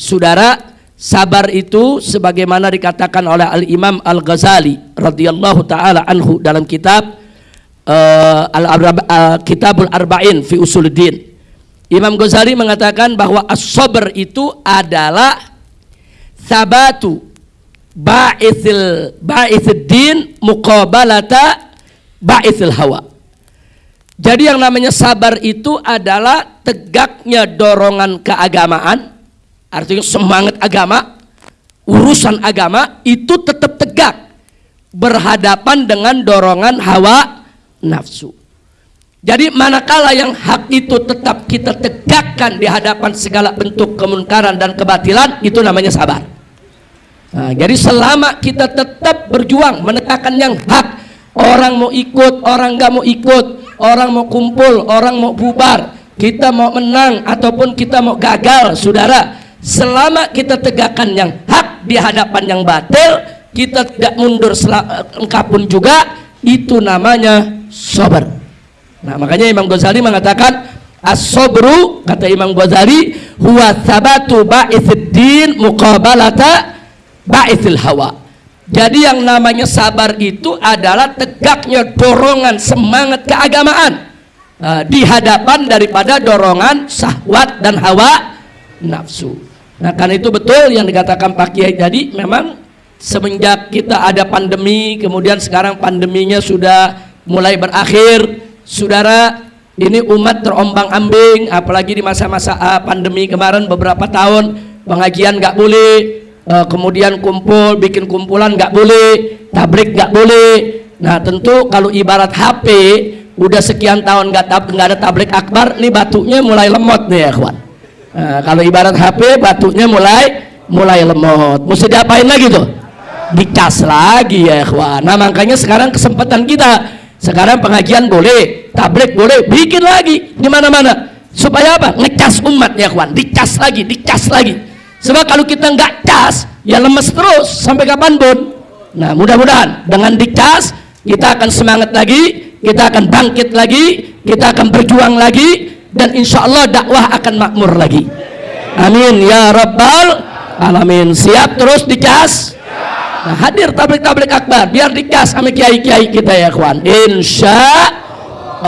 Saudara, sabar itu sebagaimana dikatakan oleh Al-Imam Al-Ghazali radhiyallahu taala anhu dalam kitab uh, Al uh, Kitabul Arba'in fi Usuluddin. Imam Ghazali mengatakan bahwa as-sabr itu adalah sabatu ba'ithil ba'ithid din muqabalata ba'ithil hawa. Jadi yang namanya sabar itu adalah tegaknya dorongan keagamaan, artinya semangat agama, urusan agama itu tetap tegak berhadapan dengan dorongan hawa nafsu. Jadi manakala yang hak itu tetap kita tegakkan di hadapan segala bentuk kemunkaran dan kebatilan, itu namanya sabar. Nah, jadi selama kita tetap berjuang menegakkan yang hak, orang mau ikut, orang nggak mau ikut, orang mau kumpul, orang mau bubar, kita mau menang ataupun kita mau gagal, saudara. Selama kita tegakkan yang hak di hadapan yang batil, kita tidak mundur engkau pun juga, itu namanya sabar. Nah, makanya Imam Ghazali mengatakan as-sabru kata Imam Ghazali huwa sabatu ba'ithiddin muqabalata ba'ithil hawa jadi yang namanya sabar itu adalah tegaknya dorongan semangat keagamaan uh, di hadapan daripada dorongan sahwat dan hawa nafsu. Nah karena itu betul yang dikatakan Pak Kiai tadi memang semenjak kita ada pandemi kemudian sekarang pandeminya sudah mulai berakhir saudara ini umat terombang ambing apalagi di masa-masa uh, pandemi kemarin beberapa tahun pengajian nggak boleh uh, kemudian kumpul bikin kumpulan nggak boleh tabrik nggak boleh nah tentu kalau ibarat HP udah sekian tahun nggak tab ada tablik akbar nih batunya mulai lemot nih ya kawan nah, kalau ibarat HP batunya mulai mulai lemot. Mesti diapain lagi tuh? Dicas lagi ya kawan nah makanya sekarang kesempatan kita sekarang pengajian boleh tablik boleh bikin lagi. Di mana-mana. Supaya apa? Ngecas umat ya kawan dicas lagi dicas lagi. Sebab kalau kita nggak cas, ya lemes terus. Sampai kapan pun. Nah, mudah-mudahan. Dengan dicas kita akan semangat lagi, kita akan bangkit lagi, kita akan berjuang lagi, dan insya Allah dakwah akan makmur lagi. Amin ya rabbal alamin. Siap terus dicas. Nah, hadir tablik-tablik akbar biar dicas sama kiai-kiai kita ya kawan. Insya